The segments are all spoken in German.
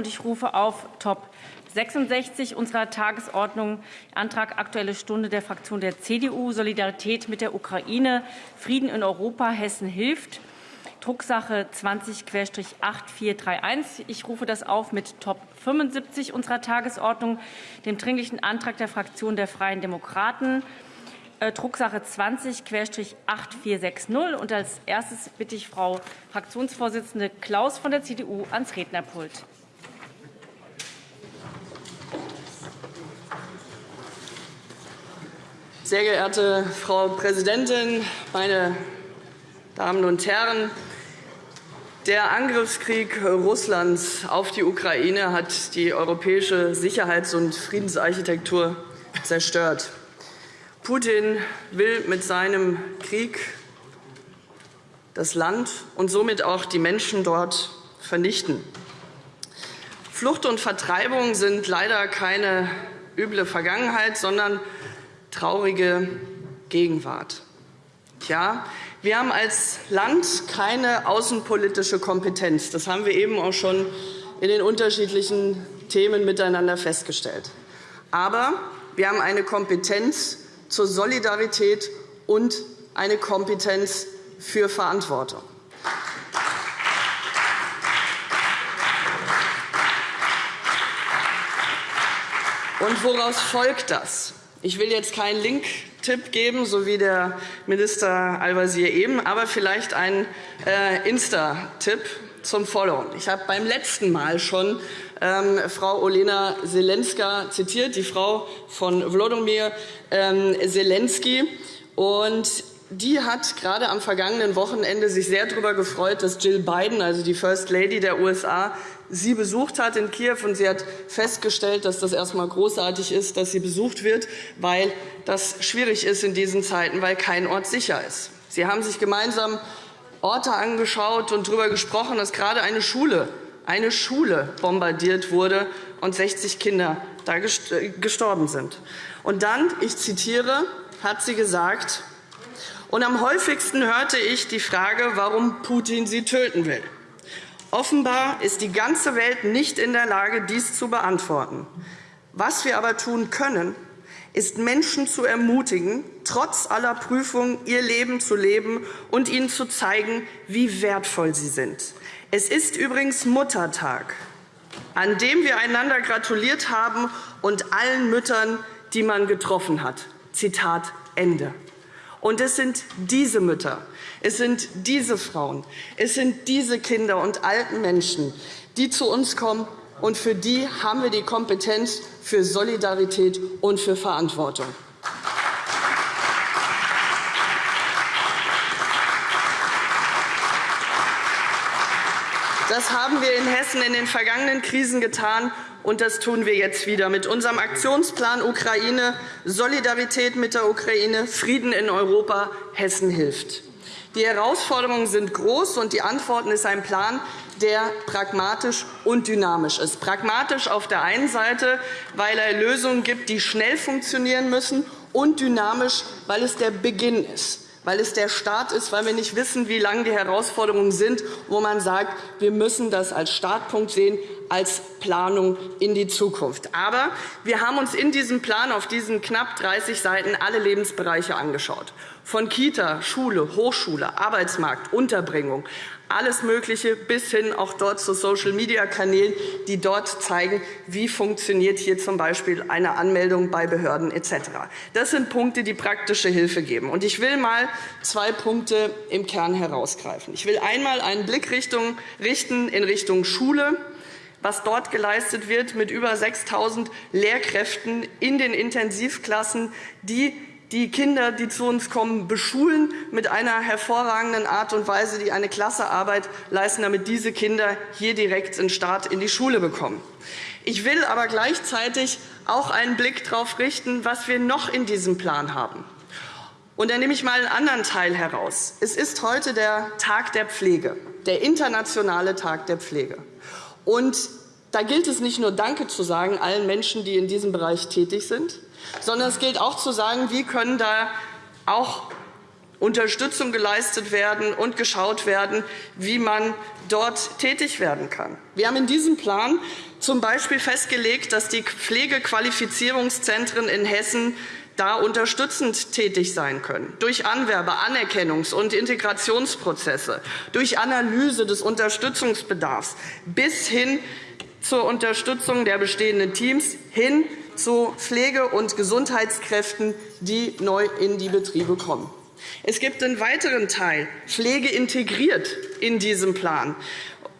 und ich rufe auf Top 66 unserer Tagesordnung Antrag Aktuelle Stunde der Fraktion der CDU Solidarität mit der Ukraine, Frieden in Europa, Hessen hilft. Drucksache 20-8431. Ich rufe das auf mit Top 75 unserer Tagesordnung, dem Dringlichen Antrag der Fraktion der Freien Demokraten, äh, Drucksache 20-8460. Und als erstes bitte ich Frau Fraktionsvorsitzende Klaus von der CDU ans Rednerpult. Sehr geehrte Frau Präsidentin, meine Damen und Herren! Der Angriffskrieg Russlands auf die Ukraine hat die europäische Sicherheits- und Friedensarchitektur zerstört. Putin will mit seinem Krieg das Land und somit auch die Menschen dort vernichten. Flucht und Vertreibung sind leider keine üble Vergangenheit, sondern traurige Gegenwart. Tja, wir haben als Land keine außenpolitische Kompetenz. Das haben wir eben auch schon in den unterschiedlichen Themen miteinander festgestellt. Aber wir haben eine Kompetenz zur Solidarität und eine Kompetenz für Verantwortung. Und woraus folgt das? Ich will jetzt keinen Link-Tipp geben, so wie der Minister Al-Wazir eben, aber vielleicht einen äh, Insta-Tipp zum Followen. Ich habe beim letzten Mal schon ähm, Frau Olena Zelenska zitiert, die Frau von Wladimir ähm, Zelensky. Und die hat gerade am vergangenen Wochenende sich sehr darüber gefreut, dass Jill Biden, also die First Lady der USA, sie besucht hat in Kiew. Und sie hat festgestellt, dass das erst einmal großartig ist, dass sie besucht wird, weil das schwierig ist in diesen Zeiten, weil kein Ort sicher ist. Sie haben sich gemeinsam Orte angeschaut und darüber gesprochen, dass gerade eine Schule, eine Schule bombardiert wurde und 60 Kinder da gestorben sind. Und dann, ich zitiere, hat sie gesagt, und am häufigsten hörte ich die Frage, warum Putin sie töten will. Offenbar ist die ganze Welt nicht in der Lage, dies zu beantworten. Was wir aber tun können, ist Menschen zu ermutigen, trotz aller Prüfungen ihr Leben zu leben und ihnen zu zeigen, wie wertvoll sie sind. Es ist übrigens Muttertag, an dem wir einander gratuliert haben und allen Müttern, die man getroffen hat. Zitat Ende. Und es sind diese Mütter, es sind diese Frauen, es sind diese Kinder und alten Menschen, die zu uns kommen, und für die haben wir die Kompetenz für Solidarität und für Verantwortung. Das haben wir in Hessen in den vergangenen Krisen getan, und das tun wir jetzt wieder mit unserem Aktionsplan Ukraine, Solidarität mit der Ukraine, Frieden in Europa, Hessen hilft. Die Herausforderungen sind groß, und die Antworten ist ein Plan, der pragmatisch und dynamisch ist. Pragmatisch auf der einen Seite, weil er Lösungen gibt, die schnell funktionieren müssen, und dynamisch, weil es der Beginn ist weil es der Start ist, weil wir nicht wissen, wie lang die Herausforderungen sind, wo man sagt, wir müssen das als Startpunkt sehen, als Planung in die Zukunft. Aber wir haben uns in diesem Plan auf diesen knapp 30 Seiten alle Lebensbereiche angeschaut. Von Kita, Schule, Hochschule, Arbeitsmarkt, Unterbringung, alles Mögliche bis hin auch dort zu Social-Media-Kanälen, die dort zeigen, wie funktioniert hier z. B. eine Anmeldung bei Behörden etc. Das sind Punkte, die praktische Hilfe geben. Ich will einmal zwei Punkte im Kern herausgreifen. Ich will einmal einen Blick richten in Richtung Schule was dort geleistet wird mit über 6.000 Lehrkräften in den Intensivklassen, die die Kinder, die zu uns kommen, beschulen mit einer hervorragenden Art und Weise, die eine Klassearbeit leisten, damit diese Kinder hier direkt den Start in die Schule bekommen. Ich will aber gleichzeitig auch einen Blick darauf richten, was wir noch in diesem Plan haben. Und da nehme ich einmal einen anderen Teil heraus. Es ist heute der Tag der Pflege, der internationale Tag der Pflege. Und da gilt es nicht nur Danke zu sagen allen Menschen, die in diesem Bereich tätig sind, sondern es gilt auch zu sagen, wie können da auch Unterstützung geleistet werden und geschaut werden, wie man dort tätig werden kann. Wir haben in diesem Plan z. B. festgelegt, dass die Pflegequalifizierungszentren in Hessen da unterstützend tätig sein können, durch Anwerbe-, Anerkennungs- und Integrationsprozesse, durch Analyse des Unterstützungsbedarfs bis hin zur Unterstützung der bestehenden Teams hin zu Pflege- und Gesundheitskräften, die neu in die Betriebe kommen. Es gibt einen weiteren Teil, Pflege integriert in diesem Plan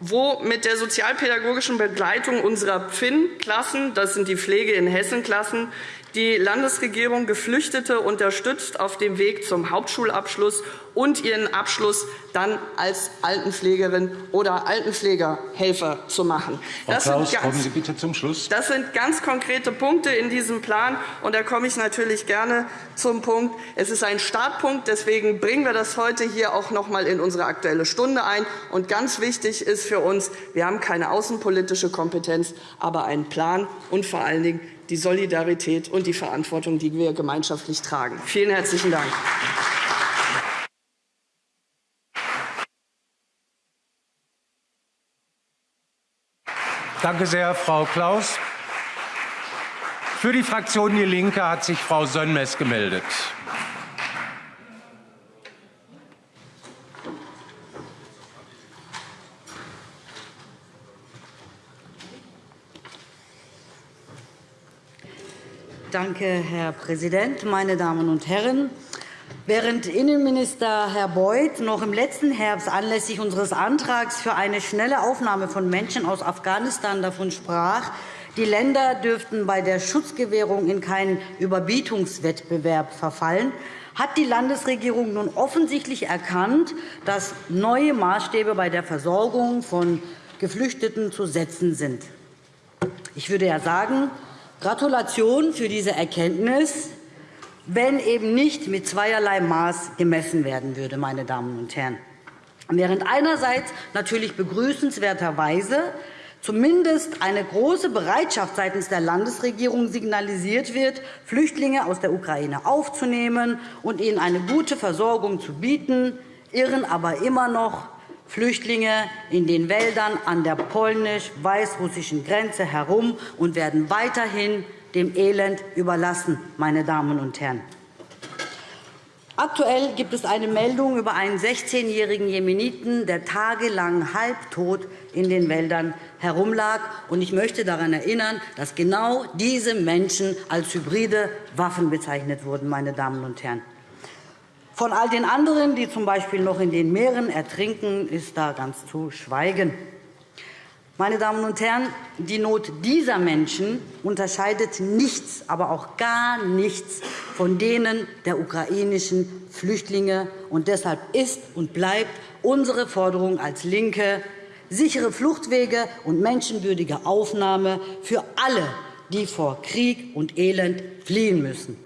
wo mit der sozialpädagogischen Begleitung unserer PFIN-Klassen, das sind die Pflege in Hessen-Klassen, die Landesregierung Geflüchtete unterstützt auf dem Weg zum Hauptschulabschluss und ihren Abschluss dann als Altenpflegerin oder Altenpflegerhelfer zu machen. Frau das Klaus, ganz, kommen Sie bitte zum Schluss. Das sind ganz konkrete Punkte in diesem Plan. und Da komme ich natürlich gerne zum Punkt. Es ist ein Startpunkt. Deswegen bringen wir das heute hier auch noch einmal in unsere Aktuelle Stunde ein. Und ganz wichtig ist für uns, wir haben keine außenpolitische Kompetenz, aber einen Plan und vor allen Dingen die Solidarität und die Verantwortung, die wir gemeinschaftlich tragen. Vielen herzlichen Dank. Danke sehr, Frau Klaus. Für die Fraktion DIE LINKE hat sich Frau Sönmez gemeldet. Danke, Herr Präsident, meine Damen und Herren! Während Innenminister Herr Beuth noch im letzten Herbst anlässlich unseres Antrags für eine schnelle Aufnahme von Menschen aus Afghanistan davon sprach, die Länder dürften bei der Schutzgewährung in keinen Überbietungswettbewerb verfallen, hat die Landesregierung nun offensichtlich erkannt, dass neue Maßstäbe bei der Versorgung von Geflüchteten zu setzen sind. Ich würde ja sagen, Gratulation für diese Erkenntnis, wenn eben nicht mit zweierlei Maß gemessen werden würde. Meine Damen und Herren. Während einerseits natürlich begrüßenswerterweise zumindest eine große Bereitschaft seitens der Landesregierung signalisiert wird, Flüchtlinge aus der Ukraine aufzunehmen und ihnen eine gute Versorgung zu bieten, irren aber immer noch Flüchtlinge in den Wäldern an der polnisch-weißrussischen Grenze herum und werden weiterhin dem Elend überlassen. Meine Damen und Herren. Aktuell gibt es eine Meldung über einen 16-jährigen Jemeniten, der tagelang halbtot in den Wäldern herumlag. Ich möchte daran erinnern, dass genau diese Menschen als hybride Waffen bezeichnet wurden. Meine Damen und Herren. Von all den anderen, die z.B. noch in den Meeren ertrinken, ist da ganz zu schweigen. Meine Damen und Herren, die Not dieser Menschen unterscheidet nichts, aber auch gar nichts von denen der ukrainischen Flüchtlinge. Und deshalb ist und bleibt unsere Forderung als LINKE sichere Fluchtwege und menschenwürdige Aufnahme für alle, die vor Krieg und Elend fliehen müssen.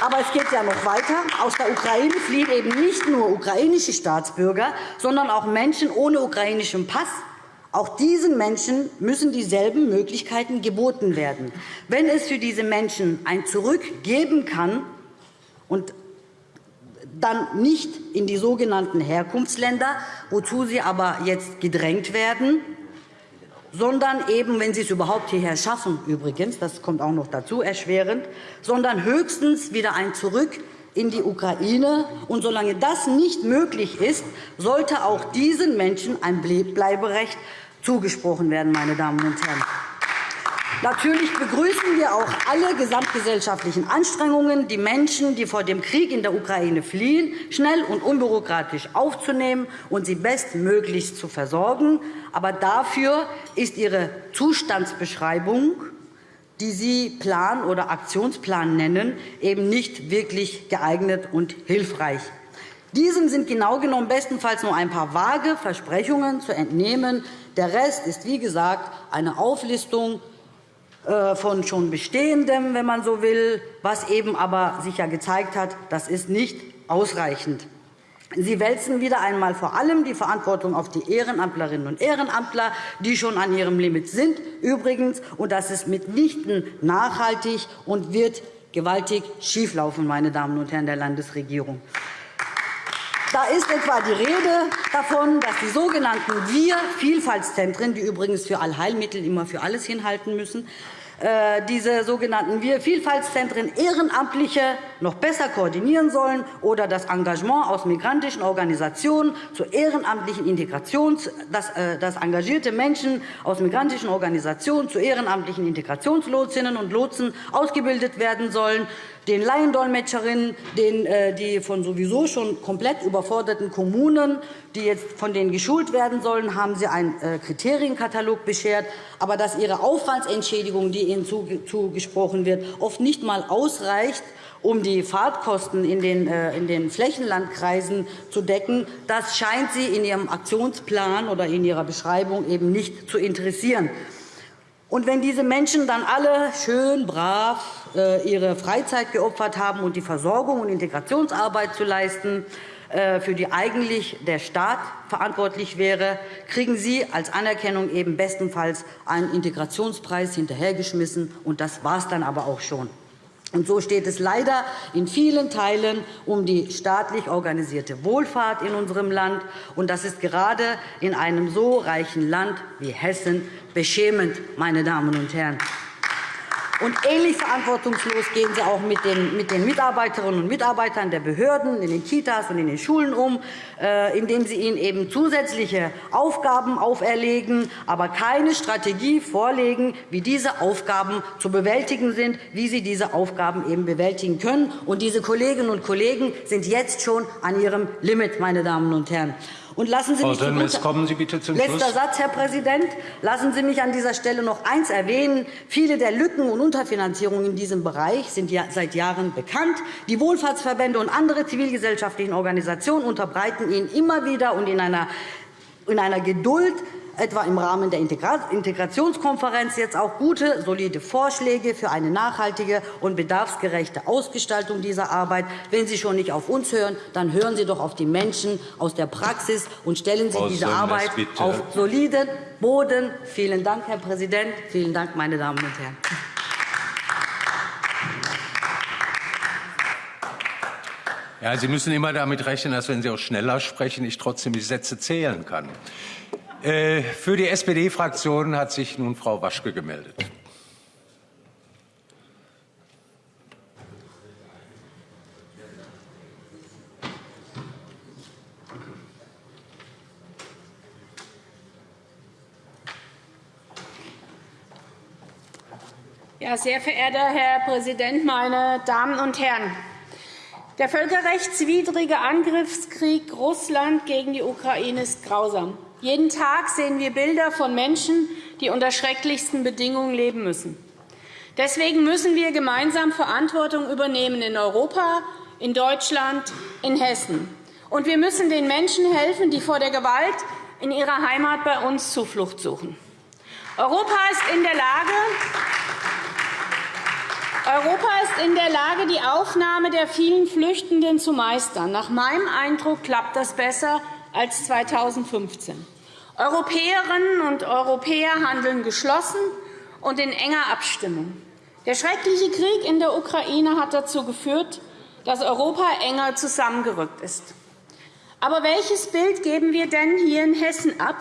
Aber es geht ja noch weiter. Aus der Ukraine fliehen eben nicht nur ukrainische Staatsbürger, sondern auch Menschen ohne ukrainischen Pass. Auch diesen Menschen müssen dieselben Möglichkeiten geboten werden. Wenn es für diese Menschen ein Zurück geben kann und dann nicht in die sogenannten Herkunftsländer, wozu sie aber jetzt gedrängt werden, sondern eben, wenn Sie es überhaupt hierher schaffen, übrigens, das kommt auch noch dazu, erschwerend, sondern höchstens wieder ein Zurück in die Ukraine. Und solange das nicht möglich ist, sollte auch diesen Menschen ein Bleiberecht zugesprochen werden. Meine Damen und Herren. Natürlich begrüßen wir auch alle gesamtgesellschaftlichen Anstrengungen, die Menschen, die vor dem Krieg in der Ukraine fliehen, schnell und unbürokratisch aufzunehmen und sie bestmöglichst zu versorgen. Aber dafür ist Ihre Zustandsbeschreibung, die Sie Plan oder Aktionsplan nennen, eben nicht wirklich geeignet und hilfreich. Diesem sind genau genommen bestenfalls nur ein paar vage Versprechungen zu entnehmen. Der Rest ist, wie gesagt, eine Auflistung von schon Bestehendem, wenn man so will, was eben aber sich ja gezeigt hat, das ist nicht ausreichend. Sie wälzen wieder einmal vor allem die Verantwortung auf die Ehrenamtlerinnen und Ehrenamtler, die schon an ihrem Limit sind, übrigens, und das ist mitnichten nachhaltig und wird gewaltig schieflaufen, meine Damen und Herren der Landesregierung. Da ist etwa die Rede davon, dass die sogenannten Wir-Vielfaltszentren, die übrigens für Allheilmittel immer für alles hinhalten müssen, äh, diese sogenannten Wir-Vielfaltszentren Ehrenamtliche noch besser koordinieren sollen oder das Engagement aus migrantischen Organisationen zur ehrenamtlichen Integration, dass, äh, dass engagierte Menschen aus migrantischen Organisationen zu ehrenamtlichen Integrationslotsinnen und Lotsen ausgebildet werden sollen, den Laiendolmetscherinnen, den, äh, die von sowieso schon komplett überforderten Kommunen, die jetzt von denen geschult werden sollen, haben Sie einen äh, Kriterienkatalog beschert. Aber dass ihre Aufwandsentschädigung, die ihnen zugesprochen wird, oft nicht einmal ausreicht, um die Fahrtkosten in den, äh, in den Flächenlandkreisen zu decken, das scheint Sie in Ihrem Aktionsplan oder in Ihrer Beschreibung eben nicht zu interessieren. Und wenn diese Menschen dann alle schön brav ihre Freizeit geopfert haben, um die Versorgung und Integrationsarbeit zu leisten, äh, für die eigentlich der Staat verantwortlich wäre, kriegen Sie als Anerkennung eben bestenfalls einen Integrationspreis hinterhergeschmissen. Und das war es dann aber auch schon. Und so steht es leider in vielen Teilen um die staatlich organisierte Wohlfahrt in unserem Land. Und das ist gerade in einem so reichen Land wie Hessen beschämend, meine Damen und Herren. Und ähnlich verantwortungslos gehen Sie auch mit den, mit den Mitarbeiterinnen und Mitarbeitern der Behörden in den Kitas und in den Schulen um, äh, indem Sie ihnen eben zusätzliche Aufgaben auferlegen, aber keine Strategie vorlegen, wie diese Aufgaben zu bewältigen sind, wie Sie diese Aufgaben eben bewältigen können. Und diese Kolleginnen und Kollegen sind jetzt schon an ihrem Limit, meine Damen und Herren. Und lassen Sie Frau mich Sönmez, kommen Sie bitte zum Letzter Schluss. Satz, Herr Präsident. Lassen Sie mich an dieser Stelle noch eines erwähnen. Viele der Lücken und Unterfinanzierungen in diesem Bereich sind seit Jahren bekannt. Die Wohlfahrtsverbände und andere zivilgesellschaftlichen Organisationen unterbreiten Ihnen immer wieder und in einer, in einer Geduld etwa im Rahmen der Integrationskonferenz jetzt auch gute, solide Vorschläge für eine nachhaltige und bedarfsgerechte Ausgestaltung dieser Arbeit. Wenn Sie schon nicht auf uns hören, dann hören Sie doch auf die Menschen aus der Praxis und stellen Sie diese Arbeit auf soliden Boden. Vielen Dank, Herr Präsident. Vielen Dank, meine Damen und Herren. Ja, Sie müssen immer damit rechnen, dass, wenn Sie auch schneller sprechen, ich trotzdem die Sätze zählen kann. Äh, für die SPD-Fraktion hat sich nun Frau Waschke gemeldet. Ja, sehr verehrter Herr Präsident, meine Damen und Herren! Der völkerrechtswidrige Angriffskrieg Russland gegen die Ukraine ist grausam. Jeden Tag sehen wir Bilder von Menschen, die unter schrecklichsten Bedingungen leben müssen. Deswegen müssen wir gemeinsam Verantwortung übernehmen in Europa, in Deutschland, in Hessen. Und wir müssen den Menschen helfen, die vor der Gewalt in ihrer Heimat bei uns Zuflucht suchen. Europa ist in der Lage, Europa ist in der Lage, die Aufnahme der vielen Flüchtenden zu meistern. Nach meinem Eindruck klappt das besser als 2015. Europäerinnen und Europäer handeln geschlossen und in enger Abstimmung. Der schreckliche Krieg in der Ukraine hat dazu geführt, dass Europa enger zusammengerückt ist. Aber welches Bild geben wir denn hier in Hessen ab,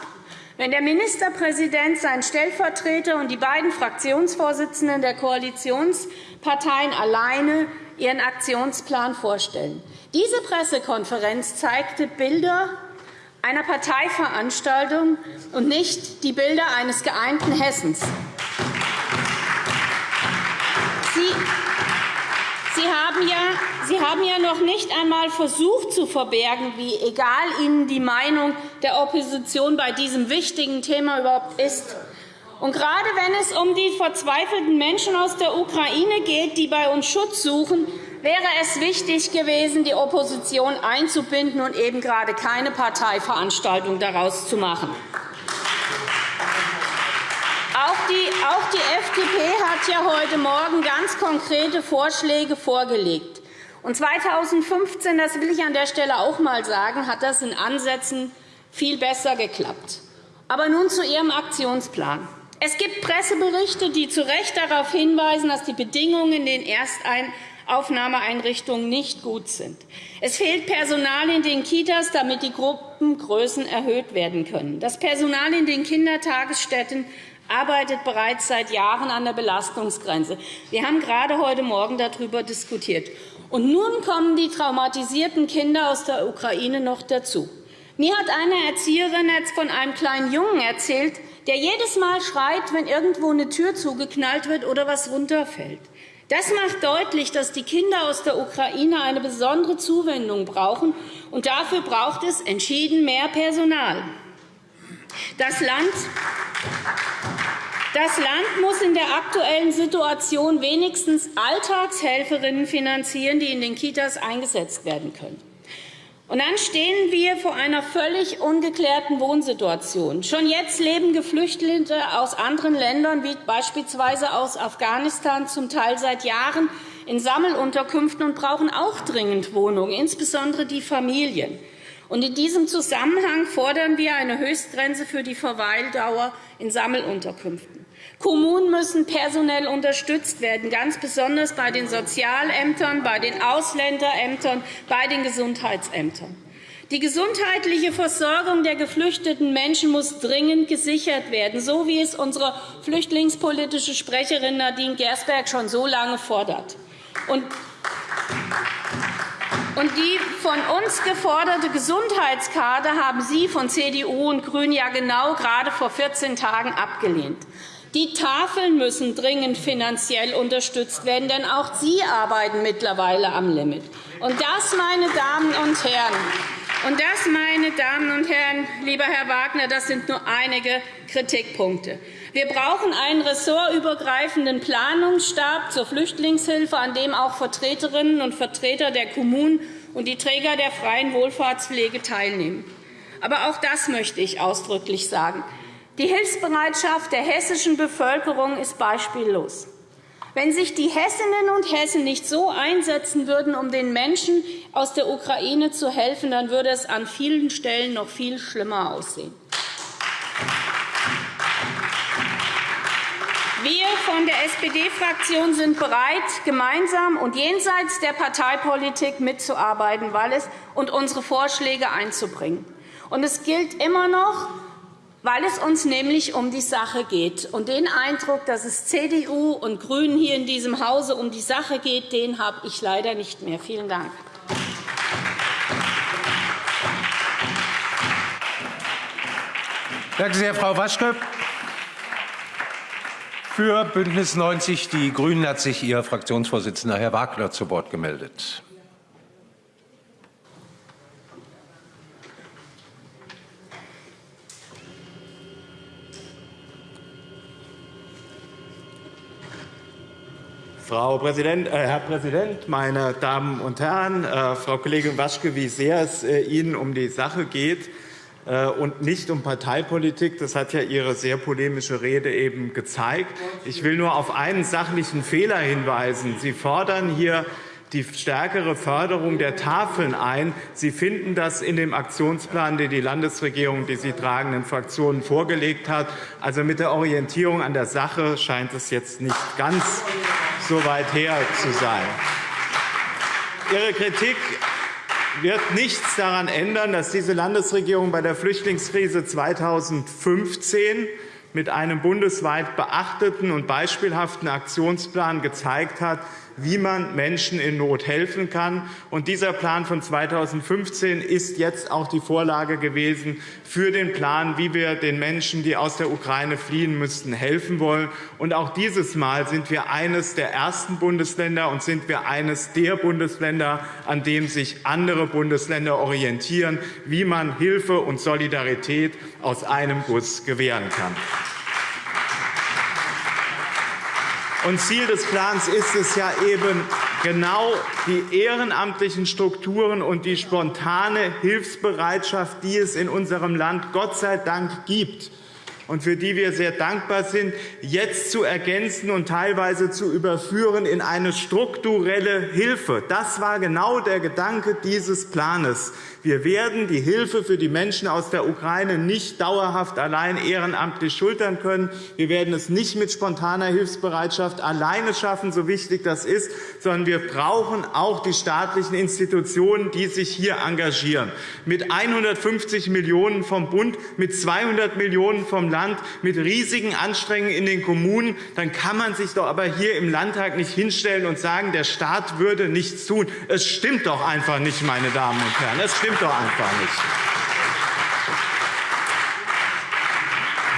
wenn der Ministerpräsident, sein Stellvertreter und die beiden Fraktionsvorsitzenden der Koalitionsparteien alleine ihren Aktionsplan vorstellen? Diese Pressekonferenz zeigte Bilder einer Parteiveranstaltung und nicht die Bilder eines geeinten Hessens. Sie, Sie, haben ja, Sie haben ja noch nicht einmal versucht zu verbergen, wie egal Ihnen die Meinung der Opposition bei diesem wichtigen Thema überhaupt ist. Und gerade wenn es um die verzweifelten Menschen aus der Ukraine geht, die bei uns Schutz suchen, wäre es wichtig gewesen, die Opposition einzubinden und eben gerade keine Parteiveranstaltung daraus zu machen. Auch die, FDP hat ja heute Morgen ganz konkrete Vorschläge vorgelegt. Und 2015, das will ich an der Stelle auch einmal sagen, hat das in Ansätzen viel besser geklappt. Aber nun zu Ihrem Aktionsplan. Es gibt Presseberichte, die zu Recht darauf hinweisen, dass die Bedingungen in den Erstaufnahmeeinrichtungen nicht gut sind. Es fehlt Personal in den Kitas, damit die Gruppengrößen erhöht werden können. Das Personal in den Kindertagesstätten arbeitet bereits seit Jahren an der Belastungsgrenze. Wir haben gerade heute Morgen darüber diskutiert. Und nun kommen die traumatisierten Kinder aus der Ukraine noch dazu. Mir hat eine Erzieherin von einem kleinen Jungen erzählt, der jedes Mal schreit, wenn irgendwo eine Tür zugeknallt wird oder was runterfällt. Das macht deutlich, dass die Kinder aus der Ukraine eine besondere Zuwendung brauchen. Und dafür braucht es entschieden mehr Personal. Das Land das Land muss in der aktuellen Situation wenigstens Alltagshelferinnen finanzieren, die in den Kitas eingesetzt werden können. Und dann stehen wir vor einer völlig ungeklärten Wohnsituation. Schon jetzt leben Geflüchtete aus anderen Ländern, wie beispielsweise aus Afghanistan, zum Teil seit Jahren in Sammelunterkünften und brauchen auch dringend Wohnungen, insbesondere die Familien. Und in diesem Zusammenhang fordern wir eine Höchstgrenze für die Verweildauer in Sammelunterkünften. Kommunen müssen personell unterstützt werden, ganz besonders bei den Sozialämtern, bei den Ausländerämtern, bei den Gesundheitsämtern. Die gesundheitliche Versorgung der geflüchteten Menschen muss dringend gesichert werden, so wie es unsere flüchtlingspolitische Sprecherin Nadine Gersberg schon so lange fordert. Und die von uns geforderte Gesundheitskarte haben Sie von CDU und GRÜNEN ja genau gerade vor 14 Tagen abgelehnt. Die Tafeln müssen dringend finanziell unterstützt werden, denn auch sie arbeiten mittlerweile am Limit. Und das, meine Damen und Herren, und das, meine Damen und Herren, lieber Herr Wagner, das sind nur einige Kritikpunkte. Wir brauchen einen ressortübergreifenden Planungsstab zur Flüchtlingshilfe, an dem auch Vertreterinnen und Vertreter der Kommunen und die Träger der freien Wohlfahrtspflege teilnehmen. Aber auch das möchte ich ausdrücklich sagen. Die Hilfsbereitschaft der hessischen Bevölkerung ist beispiellos. Wenn sich die Hessinnen und Hessen nicht so einsetzen würden, um den Menschen aus der Ukraine zu helfen, dann würde es an vielen Stellen noch viel schlimmer aussehen. Wir von der SPD-Fraktion sind bereit, gemeinsam und jenseits der Parteipolitik mitzuarbeiten und unsere Vorschläge einzubringen. Und es gilt immer noch, weil es uns nämlich um die Sache geht. Und den Eindruck, dass es CDU und GRÜNEN hier in diesem Hause um die Sache geht, den habe ich leider nicht mehr. Vielen Dank. Danke sehr, Frau Waschke. Für BÜNDNIS 90 die GRÜNEN hat sich Ihr Fraktionsvorsitzender, Herr Wagner, zu Wort gemeldet. Frau Präsident, äh, Herr Präsident, meine Damen und Herren! Äh, Frau Kollegin Waschke, wie sehr es äh, Ihnen um die Sache geht äh, und nicht um Parteipolitik, das hat ja Ihre sehr polemische Rede eben gezeigt. Ich will nur auf einen sachlichen Fehler hinweisen. Sie fordern hier die stärkere Förderung der Tafeln ein. Sie finden das in dem Aktionsplan, den die Landesregierung, die Sie tragenden Fraktionen vorgelegt hat. Also mit der Orientierung an der Sache scheint es jetzt nicht ganz so weit her zu sein. Ihre Kritik wird nichts daran ändern, dass diese Landesregierung bei der Flüchtlingskrise 2015 mit einem bundesweit beachteten und beispielhaften Aktionsplan gezeigt hat, wie man Menschen in Not helfen kann. Und dieser Plan von 2015 ist jetzt auch die Vorlage gewesen für den Plan, wie wir den Menschen, die aus der Ukraine fliehen müssten, helfen wollen. Und auch dieses Mal sind wir eines der ersten Bundesländer und sind wir eines der Bundesländer, an dem sich andere Bundesländer orientieren, wie man Hilfe und Solidarität aus einem Guss gewähren kann. Und Ziel des Plans ist es ja eben, genau die ehrenamtlichen Strukturen und die spontane Hilfsbereitschaft, die es in unserem Land Gott sei Dank gibt, und für die wir sehr dankbar sind, jetzt zu ergänzen und teilweise zu überführen in eine strukturelle Hilfe. Das war genau der Gedanke dieses Planes. Wir werden die Hilfe für die Menschen aus der Ukraine nicht dauerhaft allein ehrenamtlich schultern können. Wir werden es nicht mit spontaner Hilfsbereitschaft alleine schaffen, so wichtig das ist, sondern wir brauchen auch die staatlichen Institutionen, die sich hier engagieren. Mit 150 Millionen € vom Bund, mit 200 Millionen € vom Land, mit riesigen Anstrengungen in den Kommunen, dann kann man sich doch aber hier im Landtag nicht hinstellen und sagen, der Staat würde nichts tun. Es stimmt doch einfach nicht, meine Damen und Herren. Es stimmt doch einfach nicht.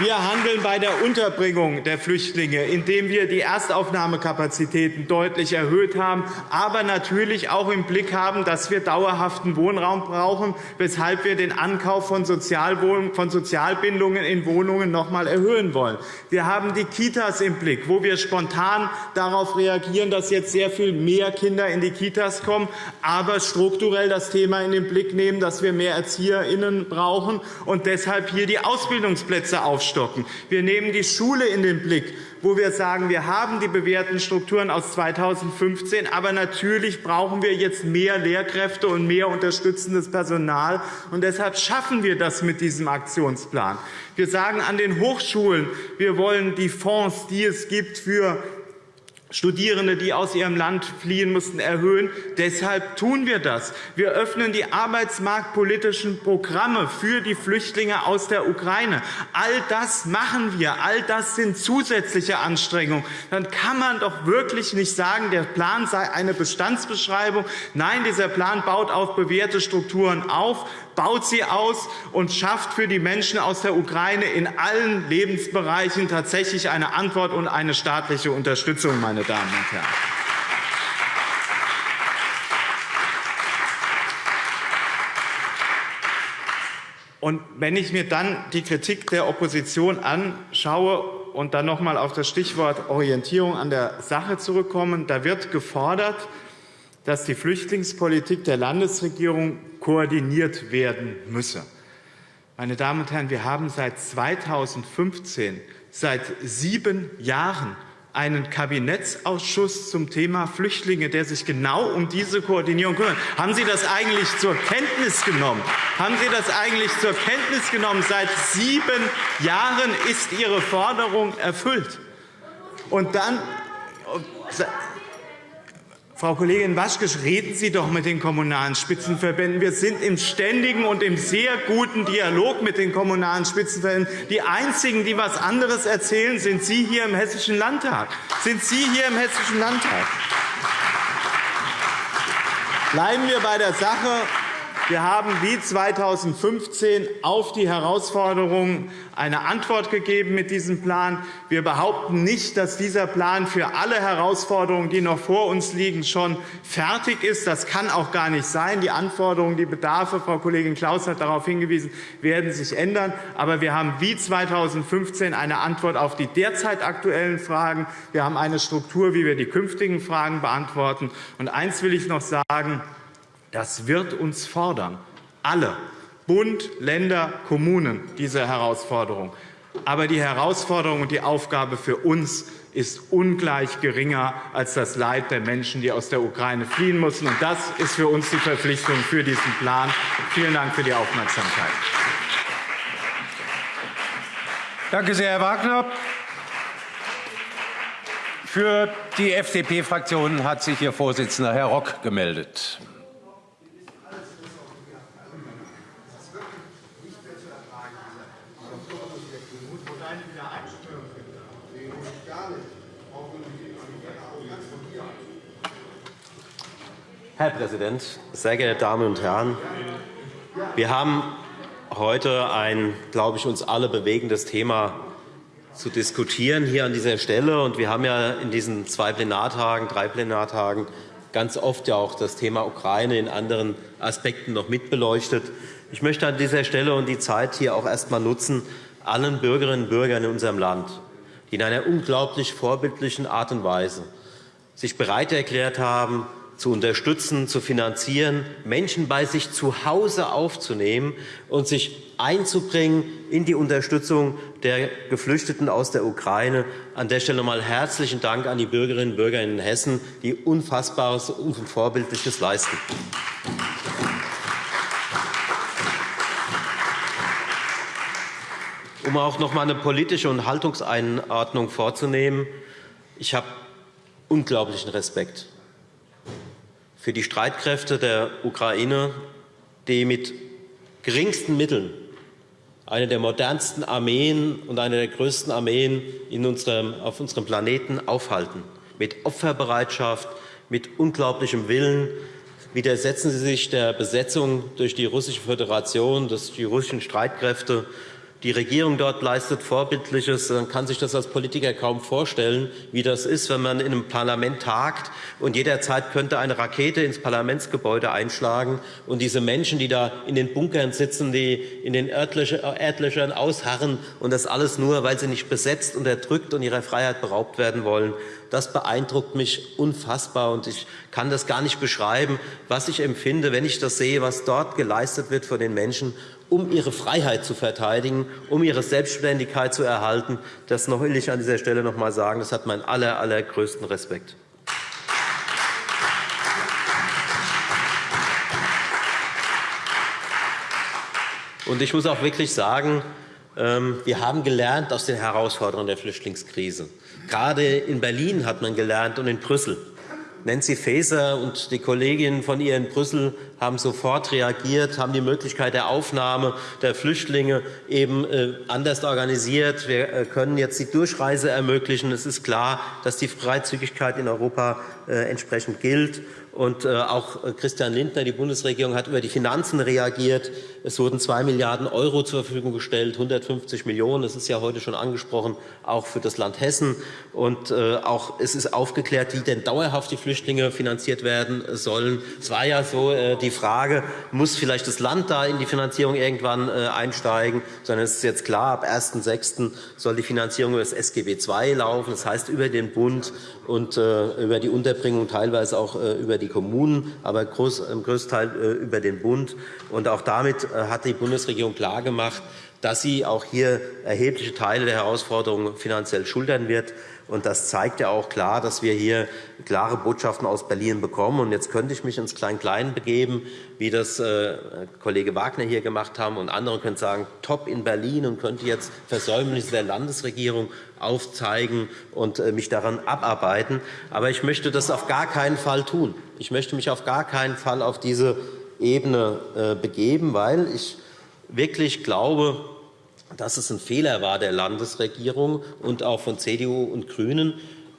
Wir handeln bei der Unterbringung der Flüchtlinge, indem wir die Erstaufnahmekapazitäten deutlich erhöht haben, aber natürlich auch im Blick haben, dass wir dauerhaften Wohnraum brauchen, weshalb wir den Ankauf von Sozialbindungen in Wohnungen noch einmal erhöhen wollen. Wir haben die Kitas im Blick, wo wir spontan darauf reagieren, dass jetzt sehr viel mehr Kinder in die Kitas kommen, aber strukturell das Thema in den Blick nehmen, dass wir mehr ErzieherInnen brauchen und deshalb hier die Ausbildungsplätze aufstellen aufstocken. Wir nehmen die Schule in den Blick, wo wir sagen, wir haben die bewährten Strukturen aus 2015, aber natürlich brauchen wir jetzt mehr Lehrkräfte und mehr unterstützendes Personal. Und deshalb schaffen wir das mit diesem Aktionsplan. Wir sagen an den Hochschulen, wir wollen die Fonds, die es gibt für Studierende, die aus ihrem Land fliehen mussten, erhöhen. Deshalb tun wir das. Wir öffnen die arbeitsmarktpolitischen Programme für die Flüchtlinge aus der Ukraine. All das machen wir. All das sind zusätzliche Anstrengungen. Dann kann man doch wirklich nicht sagen, der Plan sei eine Bestandsbeschreibung. Nein, dieser Plan baut auf bewährte Strukturen auf baut sie aus und schafft für die Menschen aus der Ukraine in allen Lebensbereichen tatsächlich eine Antwort und eine staatliche Unterstützung. Meine Damen und Herren. Und wenn ich mir dann die Kritik der Opposition anschaue und dann noch einmal auf das Stichwort Orientierung an der Sache zurückkommen, da wird gefordert, dass die Flüchtlingspolitik der Landesregierung koordiniert werden müsse. Meine Damen und Herren, wir haben seit 2015, seit sieben Jahren, einen Kabinettsausschuss zum Thema Flüchtlinge, der sich genau um diese Koordinierung kümmert. Haben Sie das eigentlich zur Kenntnis genommen? Haben Sie das eigentlich zur Kenntnis genommen? Seit sieben Jahren ist Ihre Forderung erfüllt. Und dann Frau Kollegin Waschke, reden Sie doch mit den Kommunalen Spitzenverbänden. Wir sind im ständigen und im sehr guten Dialog mit den Kommunalen Spitzenverbänden. Die einzigen, die etwas anderes erzählen, sind Sie hier im Hessischen Landtag. Sind Sie hier im Hessischen Landtag? Bleiben wir bei der Sache. Wir haben wie 2015 auf die Herausforderungen eine Antwort gegeben mit diesem Plan. Wir behaupten nicht, dass dieser Plan für alle Herausforderungen, die noch vor uns liegen, schon fertig ist. Das kann auch gar nicht sein. Die Anforderungen, die Bedarfe, Frau Kollegin Klaus hat darauf hingewiesen, werden sich ändern. Aber wir haben wie 2015 eine Antwort auf die derzeit aktuellen Fragen. Wir haben eine Struktur, wie wir die künftigen Fragen beantworten. Und eines will ich noch sagen. Das wird uns fordern, alle, Bund, Länder, Kommunen, diese Herausforderung. Aber die Herausforderung und die Aufgabe für uns ist ungleich geringer als das Leid der Menschen, die aus der Ukraine fliehen mussten. das ist für uns die Verpflichtung für diesen Plan. Vielen Dank für die Aufmerksamkeit. Danke sehr, Herr Wagner. Für die FDP-Fraktion hat sich Ihr Vorsitzender, Herr Rock, gemeldet. Herr Präsident, sehr geehrte Damen und Herren! Wir haben heute ein, glaube ich, uns alle bewegendes Thema zu diskutieren hier an dieser Stelle. Und wir haben ja in diesen zwei Plenartagen, drei Plenartagen ganz oft ja auch das Thema Ukraine in anderen Aspekten noch mitbeleuchtet. Ich möchte an dieser Stelle und die Zeit hier auch erst einmal nutzen, allen Bürgerinnen und Bürgern in unserem Land, die in einer unglaublich vorbildlichen Art und Weise sich bereit erklärt haben, zu unterstützen, zu finanzieren, Menschen bei sich zu Hause aufzunehmen und sich einzubringen in die Unterstützung der Geflüchteten aus der Ukraine. An der Stelle einmal herzlichen Dank an die Bürgerinnen und Bürger in Hessen, die Unfassbares und Vorbildliches leisten. Um auch noch einmal eine politische und Haltungseinordnung vorzunehmen, ich habe unglaublichen Respekt für die Streitkräfte der Ukraine, die mit geringsten Mitteln eine der modernsten Armeen und eine der größten Armeen unserem, auf unserem Planeten aufhalten. Mit Opferbereitschaft, mit unglaublichem Willen widersetzen sie sich der Besetzung durch die Russische Föderation, durch die russischen Streitkräfte die Regierung dort leistet Vorbildliches. Man kann sich das als Politiker kaum vorstellen, wie das ist, wenn man in einem Parlament tagt und jederzeit könnte eine Rakete ins Parlamentsgebäude einschlagen. Und diese Menschen, die da in den Bunkern sitzen, die in den Erdlöchern ausharren und das alles nur, weil sie nicht besetzt, unterdrückt und ihrer Freiheit beraubt werden wollen, das beeindruckt mich unfassbar. Und ich kann das gar nicht beschreiben, was ich empfinde, wenn ich das sehe, was dort geleistet wird für den Menschen um ihre Freiheit zu verteidigen, um ihre Selbstständigkeit zu erhalten. Das will ich an dieser Stelle noch einmal sagen. Das hat meinen aller, allergrößten Respekt. Ich muss auch wirklich sagen, ähm, wir haben gelernt aus den Herausforderungen der Flüchtlingskrise. Gerade in Berlin hat man gelernt und in Brüssel. Nancy Faeser und die Kolleginnen von ihr in Brüssel haben sofort reagiert, haben die Möglichkeit der Aufnahme der Flüchtlinge eben äh, anders organisiert. Wir äh, können jetzt die Durchreise ermöglichen. Es ist klar, dass die Freizügigkeit in Europa äh, entsprechend gilt. Und äh, auch äh, Christian Lindner, die Bundesregierung, hat über die Finanzen reagiert. Es wurden 2 Milliarden € zur Verfügung gestellt, 150 Millionen €. Das ist ja heute schon angesprochen, auch für das Land Hessen. Und äh, auch es ist aufgeklärt, wie denn dauerhaft die Flüchtlinge finanziert werden sollen. Es war ja so die Frage, muss vielleicht das Land da in die Finanzierung irgendwann einsteigen, sondern es ist jetzt klar, ab 1.6. soll die Finanzierung über das SGB II laufen, das heißt über den Bund und über die Unterbringung, teilweise auch über die die Kommunen, aber groß, im größten Teil äh, über den Bund. Und auch damit äh, hat die Bundesregierung klargemacht, dass sie auch hier erhebliche Teile der Herausforderungen finanziell schultern wird. Das zeigt ja auch klar, dass wir hier klare Botschaften aus Berlin bekommen. Jetzt könnte ich mich ins Klein-Klein begeben, wie das äh, Kollege Wagner hier gemacht haben. Und andere können sagen, top in Berlin und könnte jetzt Versäumnisse der Landesregierung aufzeigen und äh, mich daran abarbeiten. Aber ich möchte das auf gar keinen Fall tun. Ich möchte mich auf gar keinen Fall auf diese Ebene äh, begeben, weil ich wirklich glaube, dass es ein Fehler war der Landesregierung und auch von CDU und GRÜNEN,